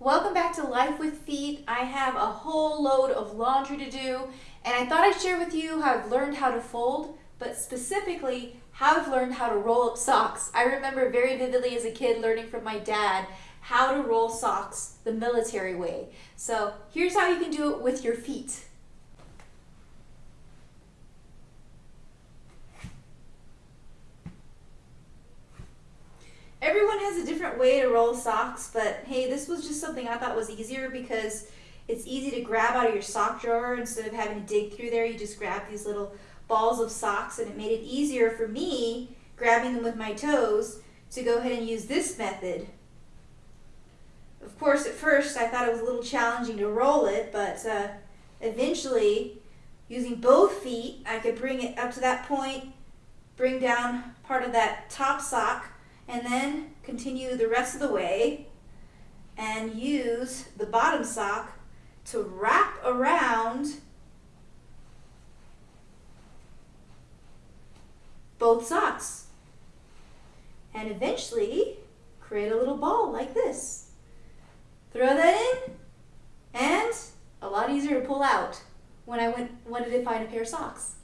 Welcome back to Life with Feet. I have a whole load of laundry to do, and I thought I'd share with you how I've learned how to fold, but specifically how I've learned how to roll up socks. I remember very vividly as a kid learning from my dad how to roll socks the military way. So here's how you can do it with your feet. Has a different way to roll socks, but hey, this was just something I thought was easier because it's easy to grab out of your sock drawer instead of having to dig through there. You just grab these little balls of socks and it made it easier for me, grabbing them with my toes, to go ahead and use this method. Of course, at first I thought it was a little challenging to roll it, but uh, eventually, using both feet, I could bring it up to that point, bring down part of that top sock, and then continue the rest of the way and use the bottom sock to wrap around both socks and eventually create a little ball like this. Throw that in and a lot easier to pull out when I went, wanted to find a pair of socks.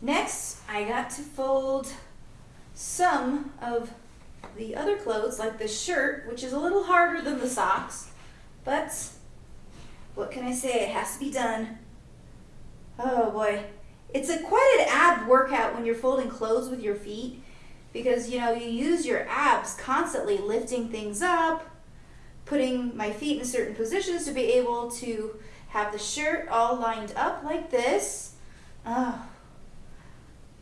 Next, I got to fold some of the other clothes, like this shirt, which is a little harder than the socks, but what can I say? It has to be done. Oh boy. It's a quite an ab workout when you're folding clothes with your feet because you know you use your abs constantly lifting things up, putting my feet in certain positions to be able to have the shirt all lined up like this. Oh,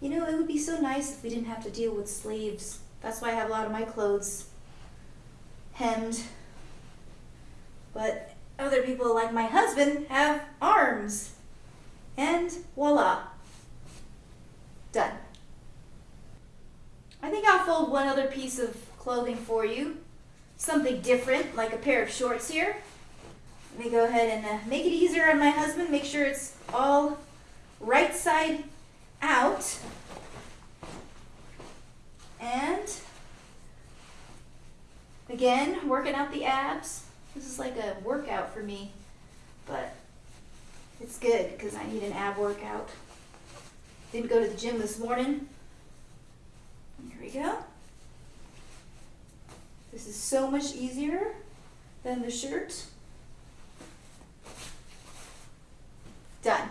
you know, it would be so nice if we didn't have to deal with sleeves. That's why I have a lot of my clothes hemmed. But other people, like my husband, have arms. And voila. Done. I think I'll fold one other piece of clothing for you. Something different, like a pair of shorts here. Let me go ahead and uh, make it easier on my husband. Make sure it's all right side out. And again, working out the abs. This is like a workout for me, but it's good because I need an ab workout. Didn't go to the gym this morning. Here we go. This is so much easier than the shirt. Done.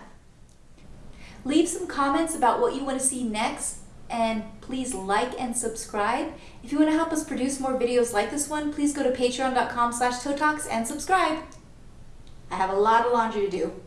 Leave some comments about what you want to see next and please like and subscribe. If you want to help us produce more videos like this one, please go to patreon.com slash and subscribe. I have a lot of laundry to do.